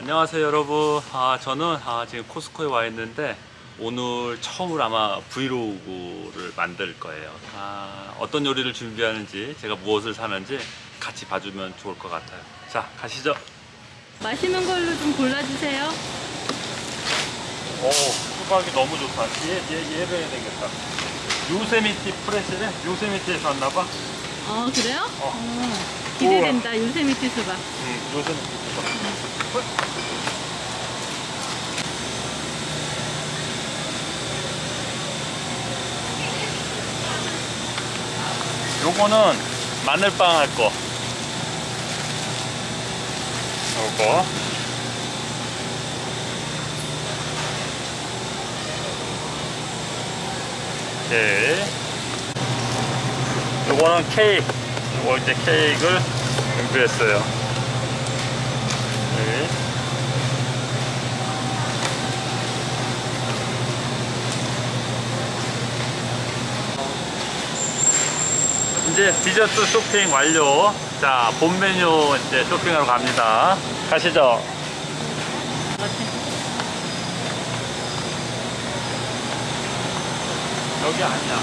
안녕하세요 여러분 아, 저는 아, 지금 코스코에 와 있는데 오늘 처음으로 아마 브이로그를 만들 거예요 아, 어떤 요리를 준비하는지 제가 무엇을 사는지 같이 봐주면 좋을 것 같아요 자 가시죠 맛있는 걸로 좀 골라주세요. 오 수박이 너무 좋다 얘, 얘, 얘를 해야 되겠다 요세미티 프레시래? 요세미티에서 왔나봐 어, 그래요? 어. 어, 기대된다. 요세미티 수박. 응 요세미티 수박 요거는 마늘빵 할 거. 요거. 오케이. 요거는 케이크. 요거 이제 케이크를 준비했어요. 네. 이제 디저트 쇼핑 완료. 자, 본 메뉴 이제 쇼핑하러 갑니다. 가시죠. 여기 아니야.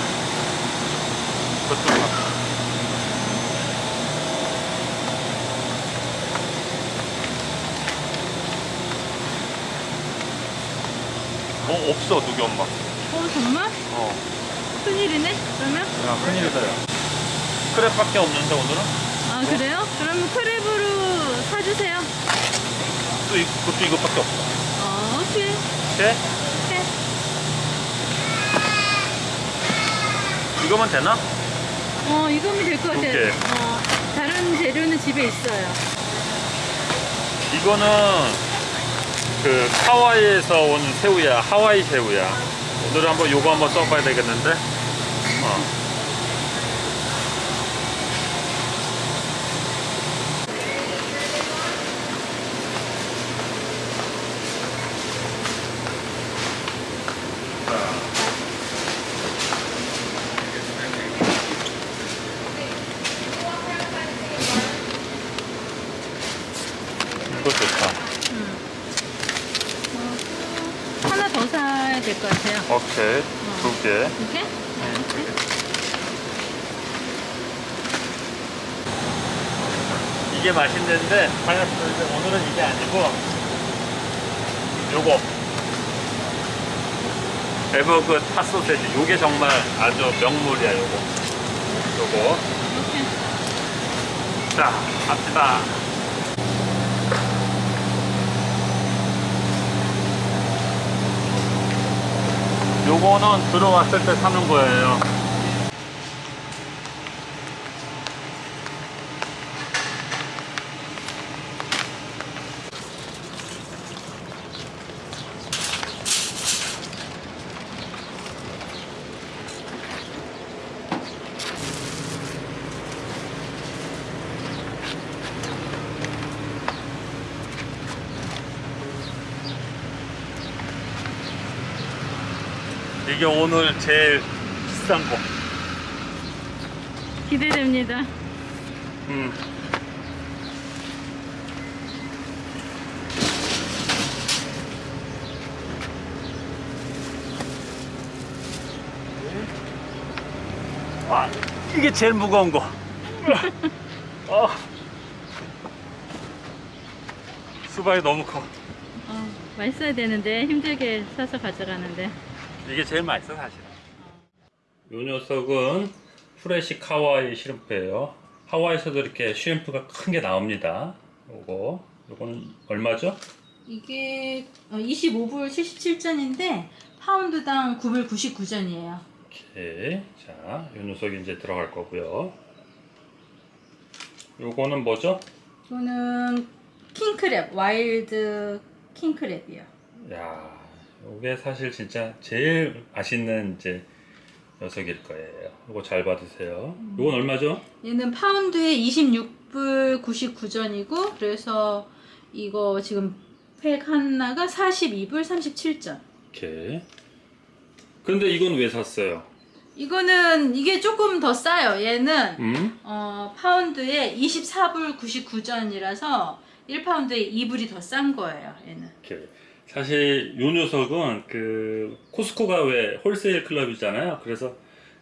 저쪽 가. 어, 없어, 누기 엄마. 어, 정말? 어. 큰일이네? 그러면? 야, 큰일이다, 야. 크랩밖에 없는데, 오늘은? 아, 그래요? 그러면 크랩으로 사주세요. 또, 이, 그것도 이것밖에 없어. 어, 오케이. 오케이? 오케이. 이거면 되나? 어, 이거면 될 것 같아요. 오케이. 어, 다른 재료는 집에 있어요. 이거는 그 하와이에서 온 새우야 하와이 새우야 오늘은 한번 요거 한번 써봐야 되겠는데 어. 이거 좋다 하나 더 사야 될 것 같아요. 오케이. 두개. 이렇게? 이게 맛있는데 파인애플 오늘은 이게 아니고 요거. 에버그 핫소세지. 요게 정말 아주 명물이야 요거. 요거. 이렇게. 자 갑시다 요거는 들어왔을 때 사는 거예요 이게 오늘 제일 비싼 거 기대됩니다. 음. 아, 이게 제일 무거운 거. 어. 수박이 너무 커. 어, 맛있어야 되는데 힘들게 사서 가져가는데. 이게 제일 맛있어 사실은. 요 녀석은 프레시 카와이 시름프예요. 하와이에서도 이렇게 시름프가 큰 게 나옵니다. 요거 요거는 얼마죠? 이게 25불 77전인데 파운드당 9불 99전이에요. 오케이. 자, 요 녀석이 이제 들어갈 거고요. 요거는 뭐죠? 이거는 킹크랩, wild 킹크랩이요. 야, 요게 사실 진짜 제일 맛있는 이제 녀석일 거예요. 요거 잘 받으세요. 요건 얼마죠? 얘는 파운드에 26불 99전이고 그래서 이거 지금 팩 하나가 42불 37전. 오케이. 근데 이건 왜 샀어요? 이거는 이게 조금 더 싸요. 얘는 음? 어, 파운드에 24불 99전이라서 1파운드에 2불이 더 싼 거예요. 얘는. 이렇게. 사실 요 녀석은 그 코스코가 왜 홀세일 클럽이잖아요. 그래서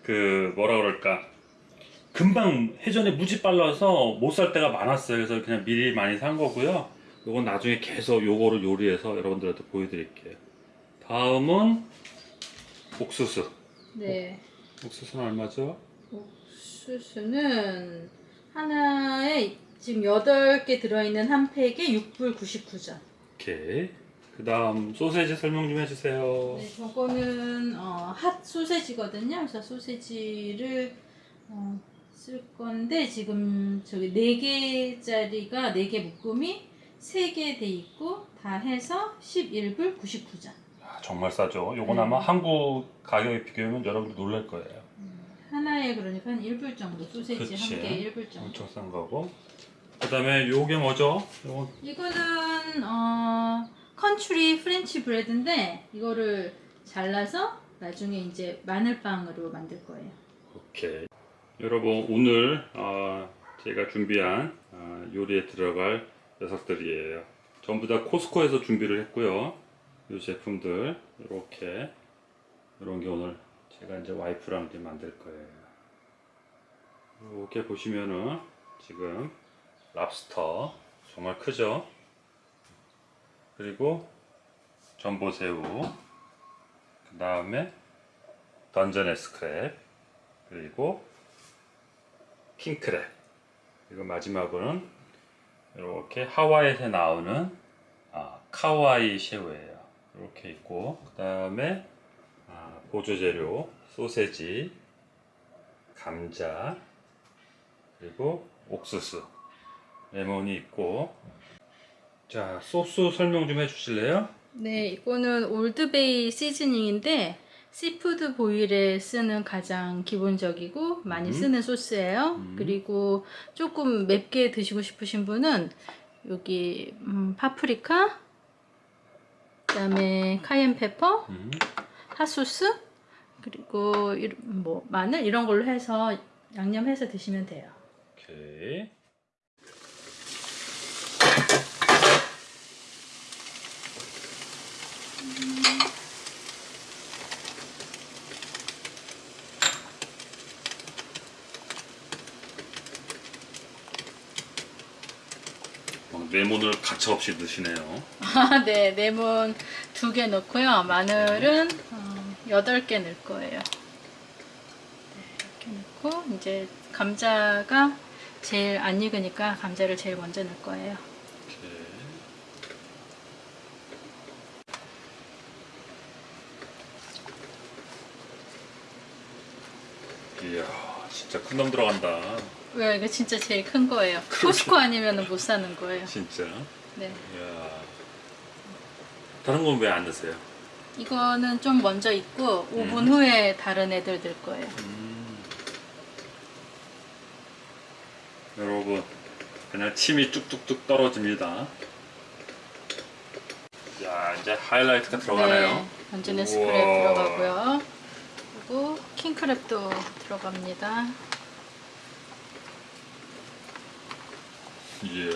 그 뭐라 그럴까 금방 회전에 무지 빨라서 못 살 때가 많았어요. 그래서 그냥 미리 많이 산 거고요. 요건 나중에 계속 요거를 요리해서 여러분들한테 보여드릴게요. 다음은 옥수수. 네. 옥수수는 얼마죠? 옥수수는 하나에 지금 8개 들어있는 한 팩에 6불 99전. 오케이. 그 다음 소세지 설명 좀 해주세요. 네, 저거는 어, 핫 소세지거든요. 그래서 소세지를 어, 쓸 건데 지금 저기 4개짜리가 4개 묶음이 3개 돼 있고 다 해서 11불 99전. 아, 정말 싸죠. 요건 네. 아마 한국 가격에 비교하면 여러분들 놀랄 거예요. 하나에 그러니까 한 1불 정도 소세지 그치. 한 개에 1불 정도. 엄청 싼 거고. 그 다음에 요게 뭐죠? 요건 이거는 어 country French bread인데 이거를 잘라서 나중에 이제 마늘빵으로 만들 거예요. 오케이. 여러분 오늘 어, 제가 준비한 어, 요리에 들어갈 녀석들이에요. 전부 다 코스코에서 준비를 했고요. 이 제품들 이렇게 이런 게 오늘 제가 이제 와이프랑 이제 만들 거예요. 이렇게 보시면은 지금 랍스터 정말 크죠? 그리고 전보새우 그 다음에 던전 에스크랩 그리고 킹크랩. 그리고 마지막으로는 이렇게 하와이에서 나오는 아, 카와이 새우예요. 이렇게 있고 그 다음에 아, 보조 재료 소세지 감자 그리고 옥수수. 레몬이 있고 자 소스 설명 좀 해주실래요? 네, 이거는 Old Bay seasoning인데 seafood boil에 쓰는 가장 기본적이고 많이 음. 쓰는 소스예요. 음. 그리고 조금 맵게 드시고 싶으신 분은 여기 음, 파프리카, 그 다음에 cayenne pepper, 음. 핫소스, 그리고 이- 뭐 마늘 이런 걸로 해서 양념해서 드시면 돼요. 오케이 레몬을 가차없이 넣으시네요. 아, 네, 레몬 두 개 넣고요. 마늘은 어, 여덟 개 넣을 거예요. 네, 이렇게 넣고 이제 감자가 제일 안 익으니까 감자를 제일 먼저 넣을 거예요. 오케이. 이야, 진짜 큰 놈 들어간다. 왜 이거 진짜 제일 큰 거예요. 코스코 아니면 못 사는 거예요. 진짜. 네, 이야. 다른 건 왜 안 넣으세요? 이거는 좀 먼저 익고 5분 음. 후에 다른 애들 넣을 거예요. 음. 여러분, 그냥 침이 뚝뚝뚝 떨어집니다. 자, 이제 하이라이트가 들어가네요. 네, 완전 에스프레 우와. 들어가고요. 그리고 킹크랩도 들어갑니다. 이야.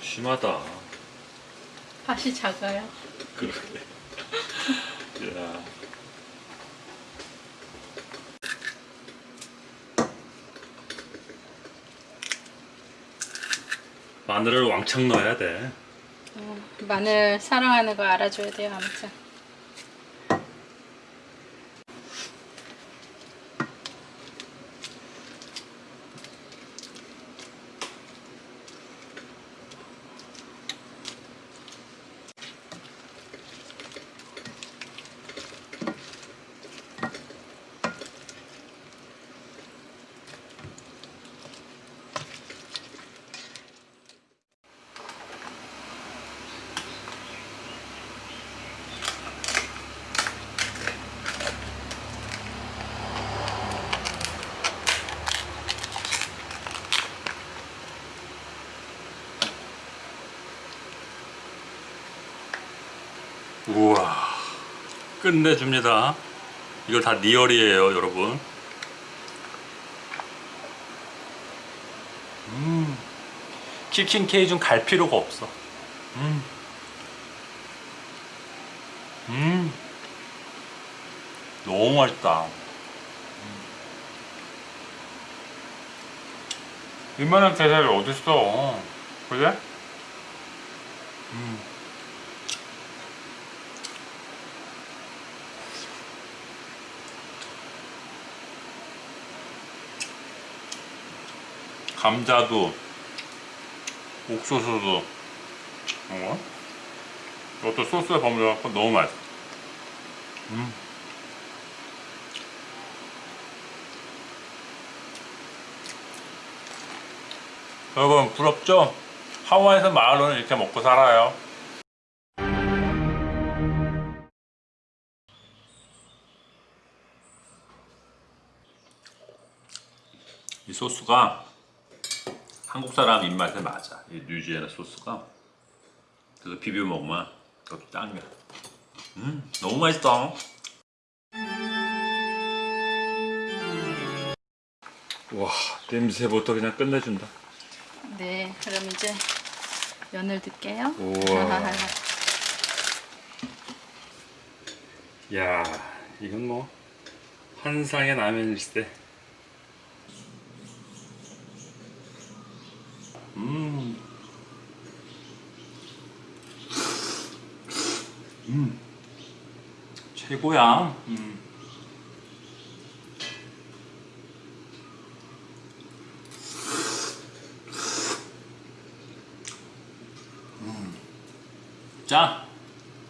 심하다. 팥이 작아요. 그러게. 이야. 마늘을 왕창 넣어야 돼. 어, 마늘 사랑하는 거 알아줘야 돼요, 아무튼. 우와 끝내줍니다 이걸 다 리얼이에요 여러분 음 치킨 케이준 갈 필요가 없어 음. 음. 너무 맛있다 음. 이만한 게살이 어딨어 그래? 음. 감자도 옥수수도 어? 이것도 소스에 버무려갖고 너무 맛있어 음. 여러분 부럽죠? 하와이에서 마을로는 이렇게 먹고 살아요 이 소스가 한국 사람 입맛에 맞아. 이 뉴지애나 소스가. 그래서 비벼 먹으면 그것도 짱이야. 음, 너무 맛있다. 와, 냄새부터 그냥 끝내준다. 네, 그럼 이제 면을 넣을게요. 우와. 야, 이건 뭐 환상의 라면일세. 음. 최고야. 음. 음. 자,